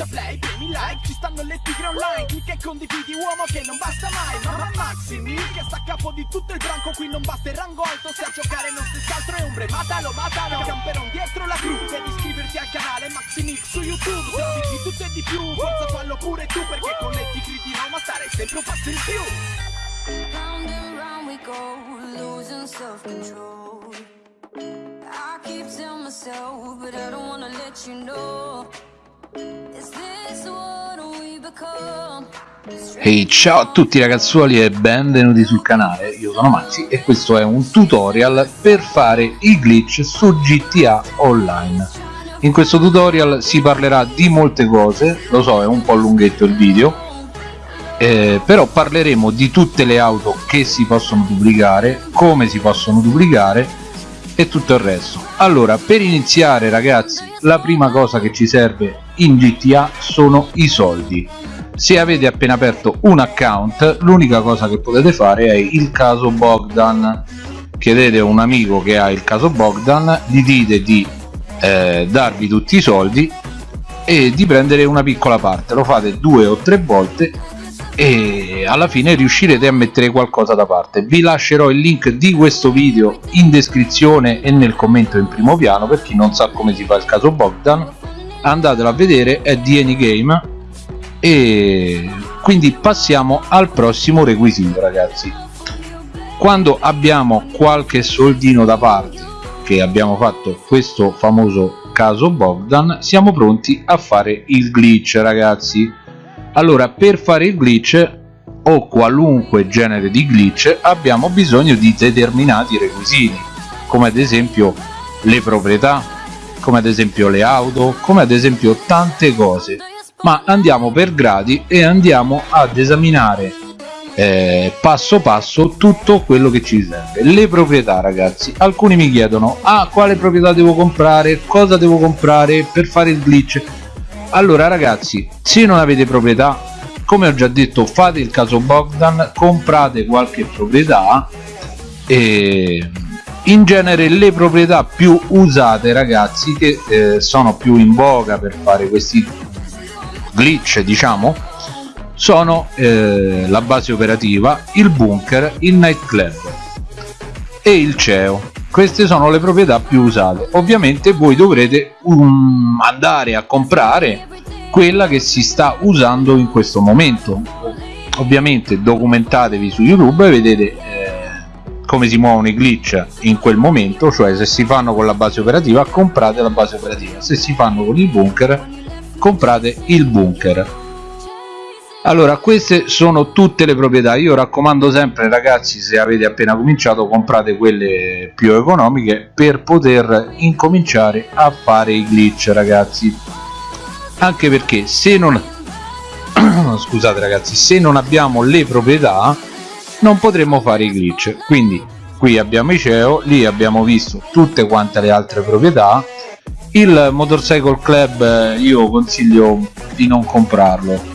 schiaccia play, premi like Ci stanno le tigre online Clicca e condividi uomo che non basta mai Mamma Maximi che sta a capo di tutto il branco Qui non basta il rango alto Se a giocare non stessi altro è ombre Matalo, matalo Camperon dietro la cru Devi iscriverti al canale Maximix su YouTube Se di tutto e di più Forza fallo pure tu Perché con le tigri di Roma stare sempre un passo in più go, losing self-control. I keep telling myself, but I don't wanna let you know. Ehi ciao a tutti ragazzuoli e benvenuti sul canale, io sono Maxi e questo è un tutorial per fare i glitch su GTA Online. In questo tutorial si parlerà di molte cose, lo so è un po' lunghetto il video, eh, però parleremo di tutte le auto che si possono duplicare, come si possono duplicare e tutto il resto. Allora, per iniziare ragazzi, la prima cosa che ci serve in GTA sono i soldi. Se avete appena aperto un account, l'unica cosa che potete fare è il caso Bogdan. Chiedete a un amico che ha il caso Bogdan, gli dite di eh, darvi tutti i soldi e di prendere una piccola parte. Lo fate due o tre volte e alla fine riuscirete a mettere qualcosa da parte. Vi lascerò il link di questo video in descrizione e nel commento in primo piano per chi non sa come si fa il caso Bogdan. Andatelo a vedere è di Anygame e quindi passiamo al prossimo requisito ragazzi. Quando abbiamo qualche soldino da parte che abbiamo fatto questo famoso caso Bogdan siamo pronti a fare il glitch ragazzi allora per fare il glitch o qualunque genere di glitch abbiamo bisogno di determinati requisiti come ad esempio le proprietà come ad esempio le auto come ad esempio tante cose. Ma andiamo per gradi e andiamo ad esaminare eh, passo passo tutto quello che ci serve. Le proprietà ragazzi. Alcuni mi chiedono ah quale proprietà devo comprare? Cosa devo comprare per fare il glitch allora ragazzi se non avete proprietà come ho già detto fate il caso Bogdan comprate qualche proprietà e in genere le proprietà più usate ragazzi che eh, sono più in voga per fare questi glitch diciamo sono eh, la base operativa il bunker il nightclub e il CEO queste sono le proprietà più usate. Ovviamente voi dovrete um, andare a comprare quella che si sta usando in questo momento. Ovviamente documentatevi su youtube e vedete eh, come si muovono i glitch in quel momento cioè se si fanno con la base operativa comprate la base operativa. Se si fanno con il bunker comprate il bunker allora queste sono tutte le proprietà. Io raccomando sempre ragazzi se avete appena cominciato comprate quelle più economiche per poter incominciare a fare i glitch ragazzi. Anche perché se non scusate ragazzi se non abbiamo le proprietà non potremo fare i glitch. Quindi qui abbiamo i CEO lì abbiamo visto tutte quante le altre proprietà. Il motorcycle club eh, io consiglio di non comprarlo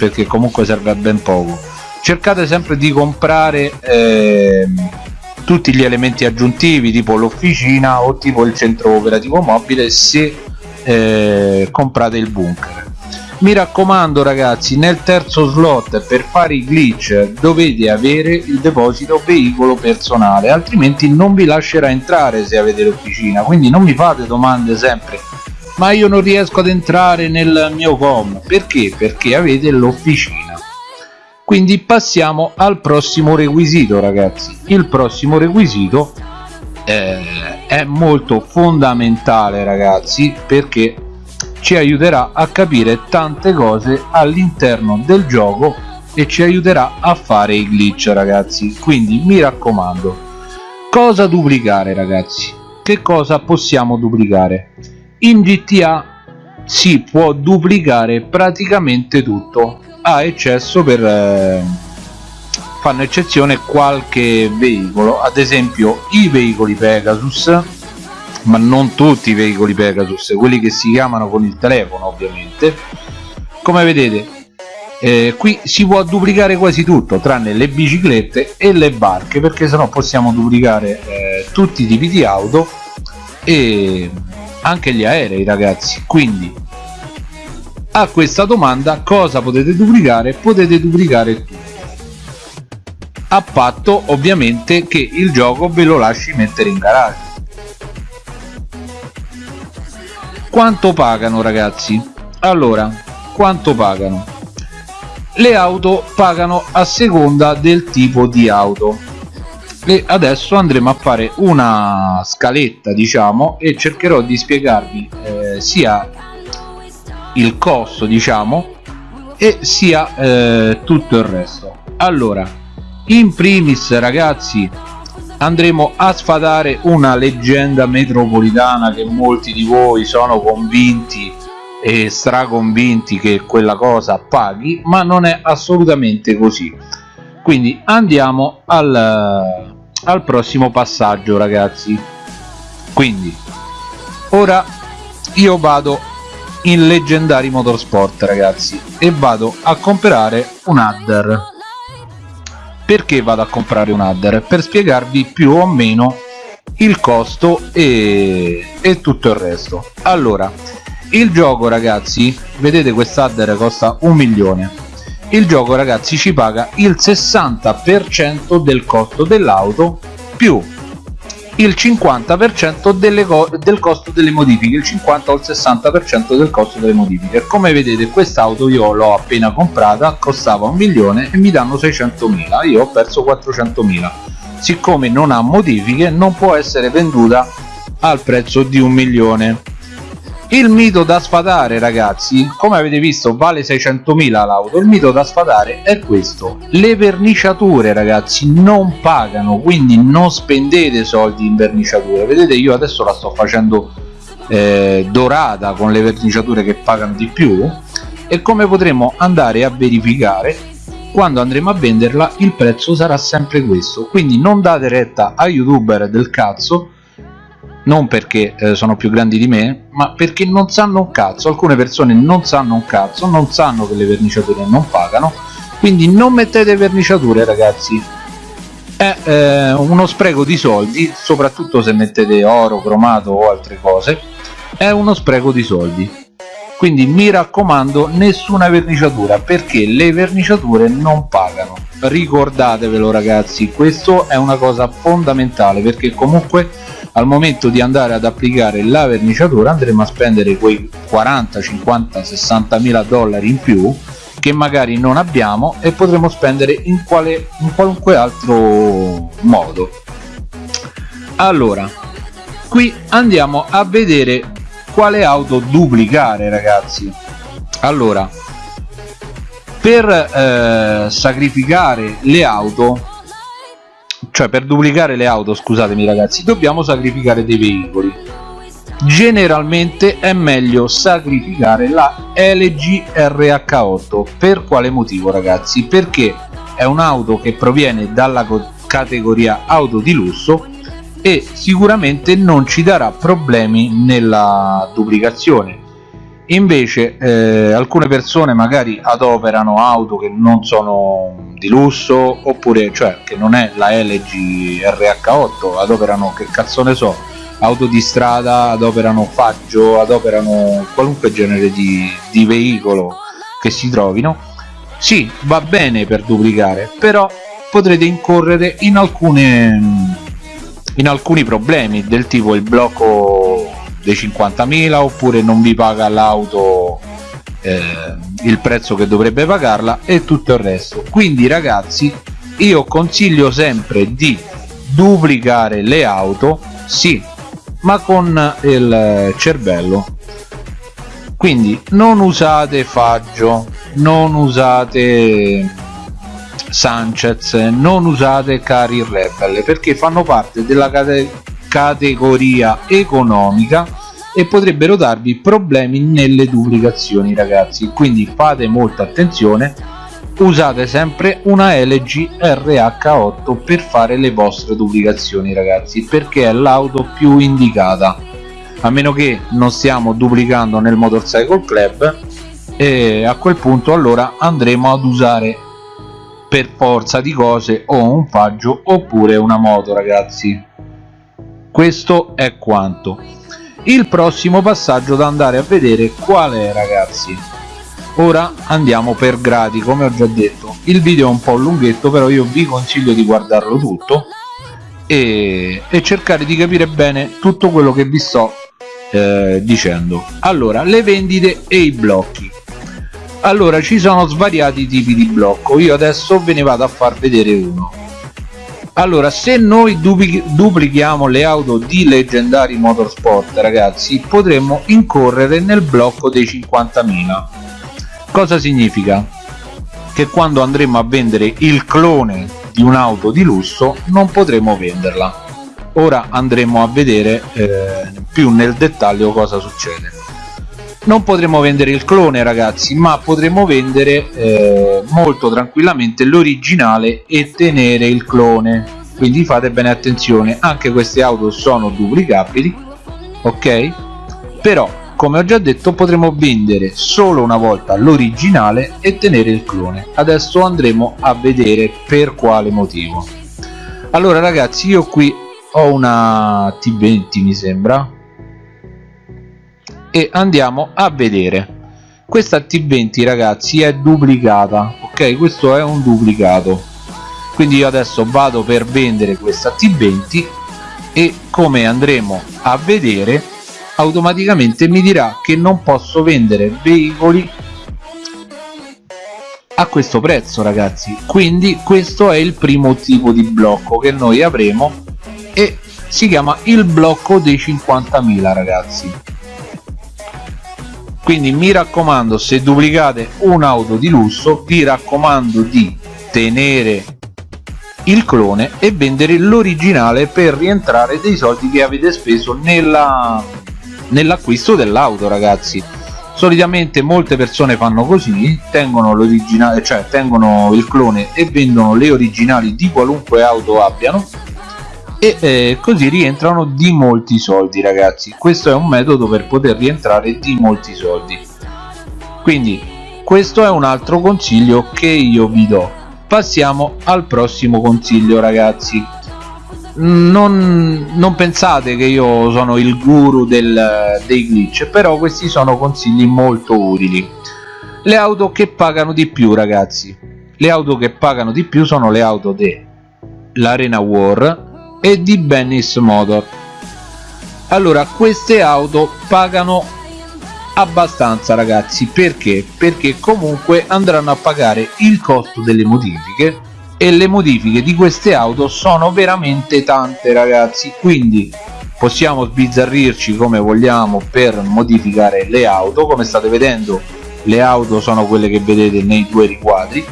perché comunque serve a ben poco. Cercate sempre di comprare eh, tutti gli elementi aggiuntivi tipo l'officina o tipo il centro operativo mobile se eh, comprate il bunker. Mi raccomando ragazzi nel terzo slot per fare i glitch dovete avere il deposito veicolo personale altrimenti non vi lascerà entrare se avete l'officina. Quindi non mi fate domande sempre ma io non riesco ad entrare nel mio com. Perché? perché avete l'officina. Quindi passiamo al prossimo requisito ragazzi. Il prossimo requisito eh, è molto fondamentale ragazzi perché ci aiuterà a capire tante cose all'interno del gioco e ci aiuterà a fare i glitch ragazzi. Quindi mi raccomando cosa duplicare ragazzi? Che cosa possiamo duplicare in GTA si può duplicare praticamente tutto. A eccesso per eh, fanno eccezione qualche veicolo ad esempio i veicoli Pegasus ma non tutti i veicoli Pegasus quelli che si chiamano con il telefono ovviamente. Come vedete eh, qui si può duplicare quasi tutto tranne le biciclette e le barche perché sennò possiamo duplicare eh, tutti i tipi di auto e anche gli aerei ragazzi. Quindi a questa domanda cosa potete duplicare? Potete duplicare tutto. A patto ovviamente che il gioco ve lo lasci mettere in garage. Quanto pagano ragazzi? Allora quanto pagano? Le auto pagano a seconda del tipo di auto e adesso andremo a fare una scaletta diciamo e cercherò di spiegarvi eh, sia il costo diciamo e sia eh, tutto il resto. Allora in primis ragazzi andremo a sfatare una leggenda metropolitana che molti di voi sono convinti e straconvinti che quella cosa paghi ma non è assolutamente così. Quindi andiamo al, al prossimo passaggio ragazzi. Quindi ora io vado in leggendari motorsport ragazzi e vado a comprare un adder. Perché vado a comprare un adder? Per spiegarvi più o meno il costo e, e tutto il resto. Allora il gioco ragazzi vedete quest'adder costa un milione il gioco ragazzi ci paga il 60% del costo dell'auto più il 50% delle co del costo delle modifiche il 50 o il 60% del costo delle modifiche. Come vedete quest'auto io l'ho appena comprata costava un milione e mi danno 600.000 io ho perso 400.000 siccome non ha modifiche non può essere venduta al prezzo di un milione il mito da sfatare ragazzi. Come avete visto vale 600.000 l'auto. Il mito da sfatare è questo. Le verniciature ragazzi non pagano quindi non spendete soldi in verniciature. Vedete io adesso la sto facendo eh, dorata con le verniciature che pagano di più. E come potremo andare a verificare quando andremo a venderla il prezzo sarà sempre questo. Quindi non date retta a youtuber del cazzo non perché eh, sono più grandi di me ma perché non sanno un cazzo. Alcune persone non sanno un cazzo non sanno che le verniciature non pagano. Quindi non mettete verniciature ragazzi. È eh, uno spreco di soldi soprattutto se mettete oro cromato o altre cose. È uno spreco di soldi. Quindi mi raccomando nessuna verniciatura perché le verniciature non pagano. Ricordatevelo ragazzi questo è una cosa fondamentale perché comunque al momento di andare ad applicare la verniciatura andremo a spendere quei 40 50 60 mila dollari in più che magari non abbiamo e potremo spendere in, quale, in qualunque altro modo. Allora qui andiamo a vedere quale auto duplicare ragazzi. Allora per eh, sacrificare le auto cioè per duplicare le auto scusatemi ragazzi dobbiamo sacrificare dei veicoli. Generalmente è meglio sacrificare la LG RH8 per quale motivo ragazzi? Perché è un'auto che proviene dalla categoria auto di lusso e sicuramente non ci darà problemi nella duplicazione invece eh, alcune persone magari adoperano auto che non sono di lusso oppure cioè che non è la LG RH8 adoperano che cazzo ne so auto di strada adoperano faggio adoperano qualunque genere di, di veicolo che si trovino. Sì va bene per duplicare però potrete incorrere in alcune in alcuni problemi del tipo il blocco dei 50.000 oppure non vi paga l'auto eh, il prezzo che dovrebbe pagarla e tutto il resto. Quindi ragazzi io consiglio sempre di duplicare le auto sì ma con il cervello. Quindi non usate faggio non usate Sanchez non usate Cari Rebel perché fanno parte della cate categoria economica e potrebbero darvi problemi nelle duplicazioni ragazzi. Quindi fate molta attenzione usate sempre una LG RH8 per fare le vostre duplicazioni ragazzi perché è l'auto più indicata. A meno che non stiamo duplicando nel Motorcycle Club e a quel punto allora andremo ad usare per forza di cose o un faggio oppure una moto ragazzi questo è quanto. Il prossimo passaggio da andare a vedere qual è ragazzi? Ora andiamo per gradi come ho già detto. Il video è un po' lunghetto però io vi consiglio di guardarlo tutto e, e cercare di capire bene tutto quello che vi sto eh, dicendo. Allora le vendite e i blocchi. Allora ci sono svariati tipi di blocco. Io adesso ve ne vado a far vedere uno allora se noi duplichiamo le auto di leggendari motorsport ragazzi potremmo incorrere nel blocco dei 50.000 cosa significa? Che quando andremo a vendere il clone di un'auto di lusso non potremo venderla. Ora andremo a vedere eh, più nel dettaglio cosa succede non potremo vendere il clone ragazzi ma potremo vendere eh, molto tranquillamente l'originale e tenere il clone. Quindi fate bene attenzione anche queste auto sono duplicabili ok? Però come ho già detto potremo vendere solo una volta l'originale e tenere il clone. Adesso andremo a vedere per quale motivo. Allora ragazzi io qui ho una T20 mi sembra e andiamo a vedere. Questa T20 ragazzi è duplicata ok? Questo è un duplicato. Quindi io adesso vado per vendere questa T20 e come andremo a vedere automaticamente mi dirà che non posso vendere veicoli a questo prezzo ragazzi. Quindi questo è il primo tipo di blocco che noi avremo e si chiama il blocco dei 50.000 ragazzi quindi mi raccomando se duplicate un'auto di lusso vi raccomando di tenere il clone e vendere l'originale per rientrare dei soldi che avete speso nell'acquisto dell'auto ragazzi. Solitamente molte persone fanno così tengono l'originale cioè tengono il clone e vendono le originali di qualunque auto abbiano e eh, così rientrano di molti soldi ragazzi. Questo è un metodo per poter rientrare di molti soldi. Quindi questo è un altro consiglio che io vi do. Passiamo al prossimo consiglio ragazzi. Non, non pensate che io sono il guru del, dei glitch però questi sono consigli molto utili. Le auto che pagano di più ragazzi. Le auto che pagano di più sono le auto dell'Arena War e di Bennis Motor. Allora queste auto pagano abbastanza ragazzi. Perché? Perché comunque andranno a pagare il costo delle modifiche e le modifiche di queste auto sono veramente tante ragazzi. Quindi possiamo sbizzarrirci come vogliamo per modificare le auto. Come state vedendo le auto sono quelle che vedete nei due riquadri.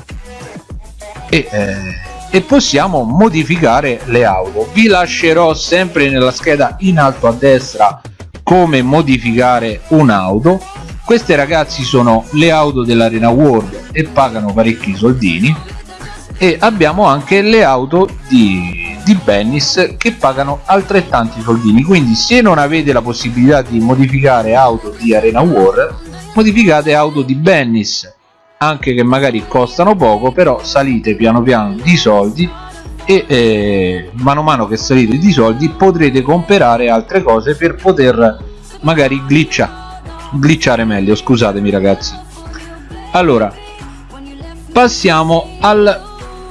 E eh, e possiamo modificare le auto. Vi lascerò sempre nella scheda in alto a destra come modificare un'auto. Queste ragazzi sono le auto dell'arena world e pagano parecchi soldini. E abbiamo anche le auto di, di Bennis che pagano altrettanti soldini. Quindi se non avete la possibilità di modificare auto di arena world modificate auto di Bennis anche che magari costano poco però salite piano piano di soldi e eh, mano a mano che salite di soldi potrete comprare altre cose per poter magari glitchare glitchare meglio scusatemi ragazzi. Allora passiamo al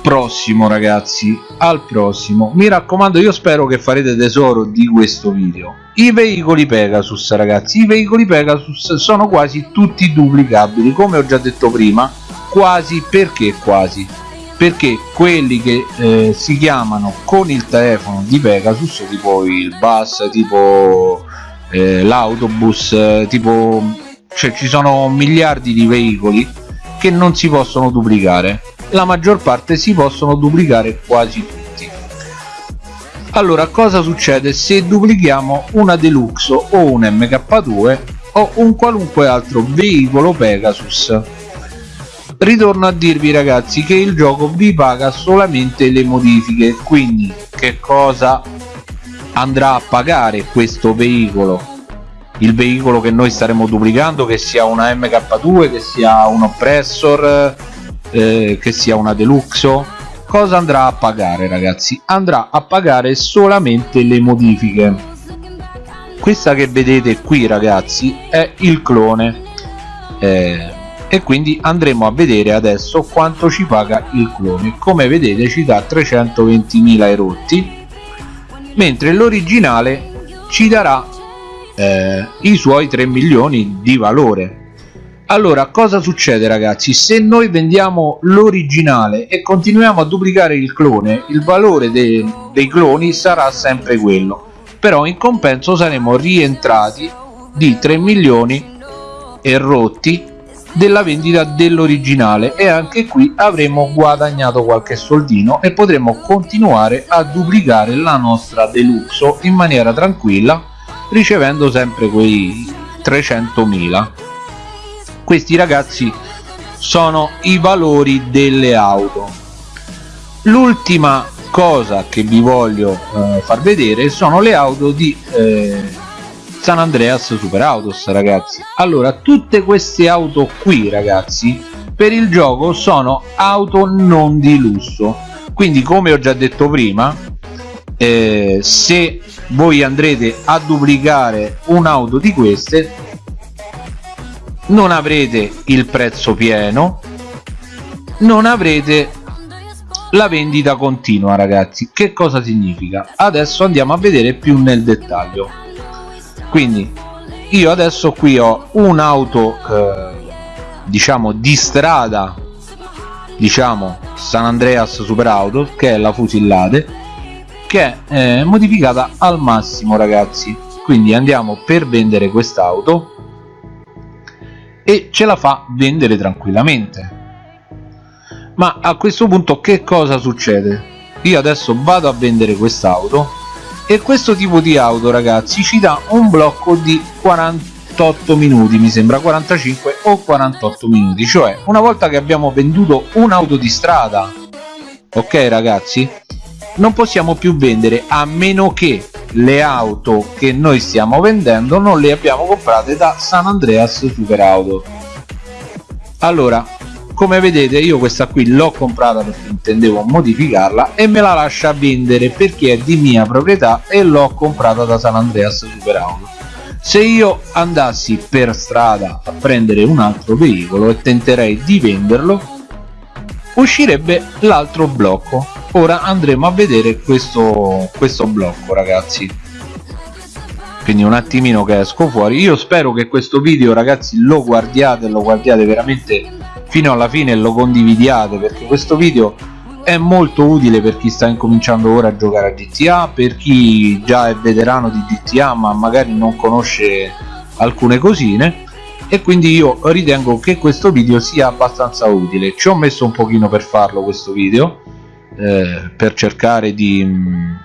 prossimo ragazzi al prossimo. Mi raccomando io spero che farete tesoro di questo video. I veicoli Pegasus ragazzi i veicoli Pegasus sono quasi tutti duplicabili. Come ho già detto prima quasi perché quasi? Perché quelli che eh, si chiamano con il telefono di Pegasus tipo il bus tipo eh, l'autobus tipo cioè ci sono miliardi di veicoli che non si possono duplicare la maggior parte si possono duplicare quasi tutti. Allora cosa succede se duplichiamo una deluxe o un mk2 o un qualunque altro veicolo pegasus? Ritorno a dirvi ragazzi che il gioco vi paga solamente le modifiche quindi che cosa andrà a pagare questo veicolo? Il veicolo che noi staremo duplicando che sia una mk2 che sia un oppressor eh, che sia una deluxo cosa andrà a pagare ragazzi? Andrà a pagare solamente le modifiche. Questa che vedete qui ragazzi è il clone. Eh, e quindi andremo a vedere adesso quanto ci paga il clone. Come vedete ci dà 320.000 erotti mentre l'originale ci darà eh, i suoi 3 milioni di valore allora cosa succede ragazzi? Se noi vendiamo l'originale e continuiamo a duplicare il clone il valore de dei cloni sarà sempre quello. Però in compenso saremo rientrati di 3 milioni e rotti della vendita dell'originale e anche qui avremo guadagnato qualche soldino e potremo continuare a duplicare la nostra deluxe in maniera tranquilla ricevendo sempre quei 300.000 questi ragazzi sono i valori delle auto. L'ultima cosa che vi voglio eh, far vedere sono le auto di eh, San Andreas Super Autos ragazzi. Allora tutte queste auto qui ragazzi per il gioco sono auto non di lusso. Quindi come ho già detto prima eh, se voi andrete a duplicare un'auto di queste non avrete il prezzo pieno non avrete la vendita continua ragazzi. Che cosa significa? Adesso andiamo a vedere più nel dettaglio. Quindi io adesso qui ho un'auto eh, diciamo di strada diciamo San Andreas Super Auto che è la Fusillade che è eh, modificata al massimo ragazzi. Quindi andiamo per vendere quest'auto e ce la fa vendere tranquillamente. Ma a questo punto che cosa succede? Io adesso vado a vendere quest'auto e questo tipo di auto ragazzi ci dà un blocco di 48 minuti mi sembra 45 o 48 minuti. Cioè una volta che abbiamo venduto un'auto di strada ok ragazzi? Non possiamo più vendere a meno che le auto che noi stiamo vendendo non le abbiamo comprate da San Andreas Super Auto allora come vedete io questa qui l'ho comprata perché intendevo modificarla e me la lascia vendere perché è di mia proprietà e l'ho comprata da San Andreas Super Auto se io andassi per strada a prendere un altro veicolo e tenterei di venderlo uscirebbe l'altro blocco ora andremo a vedere questo, questo blocco ragazzi. Quindi un attimino che esco fuori. Io spero che questo video ragazzi lo guardiate lo guardiate veramente fino alla fine e lo condividiate perché questo video è molto utile per chi sta incominciando ora a giocare a GTA per chi già è veterano di GTA ma magari non conosce alcune cosine. E quindi io ritengo che questo video sia abbastanza utile. Ci ho messo un pochino per farlo questo video eh, per cercare di mh, mm,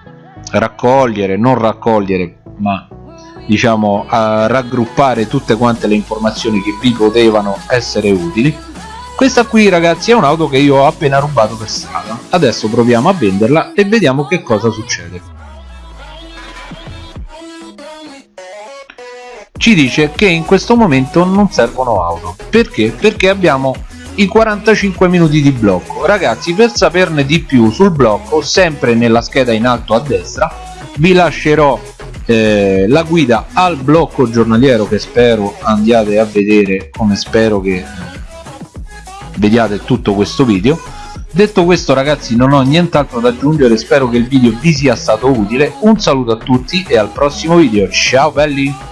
raccogliere non raccogliere ma diciamo a raggruppare tutte quante le informazioni che vi potevano essere utili. Questa qui ragazzi è un'auto che io ho appena rubato per strada. Adesso proviamo a venderla e vediamo che cosa succede. Ci dice che in questo momento non servono auto. Perché? perché abbiamo i 45 minuti di blocco. Ragazzi per saperne di più sul blocco sempre nella scheda in alto a destra vi lascerò eh, la guida al blocco giornaliero che spero andiate a vedere come spero che vediate tutto questo video. Detto questo ragazzi non ho nient'altro da aggiungere. Spero che il video vi sia stato utile. Un saluto a tutti e al prossimo video. Ciao belli